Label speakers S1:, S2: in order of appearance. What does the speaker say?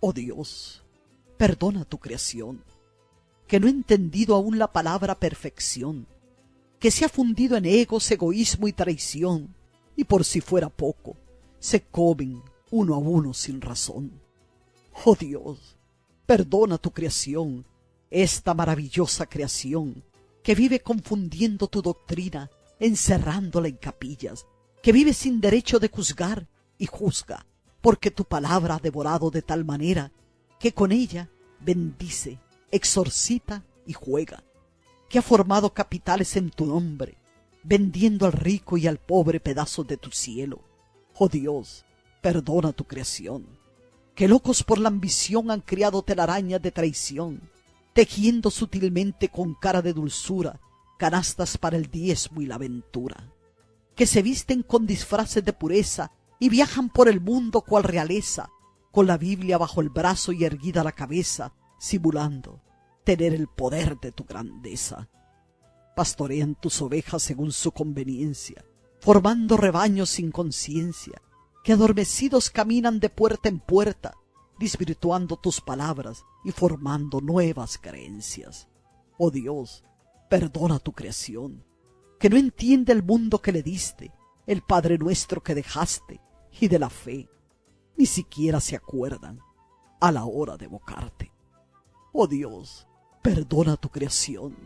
S1: Oh Dios, perdona tu creación, que no ha entendido aún la palabra perfección, que se ha fundido en egos, egoísmo y traición, y por si fuera poco, se comen uno a uno sin razón. Oh Dios, perdona tu creación, esta maravillosa creación, que vive confundiendo tu doctrina, encerrándola en capillas, que vive sin derecho de juzgar y juzga, porque tu palabra ha devorado de tal manera que con ella bendice, exorcita y juega, que ha formado capitales en tu nombre, vendiendo al rico y al pobre pedazos de tu cielo. Oh Dios, perdona tu creación, que locos por la ambición han criado telarañas de traición, tejiendo sutilmente con cara de dulzura canastas para el diezmo y la aventura, que se visten con disfraces de pureza y viajan por el mundo cual realeza, con la Biblia bajo el brazo y erguida la cabeza, simulando tener el poder de tu grandeza. Pastorean tus ovejas según su conveniencia, formando rebaños sin conciencia, que adormecidos caminan de puerta en puerta, desvirtuando tus palabras y formando nuevas creencias. Oh Dios, perdona tu creación, que no entiende el mundo que le diste, el Padre nuestro que dejaste, y de la fe, ni siquiera se acuerdan a la hora de evocarte. Oh Dios, perdona tu creación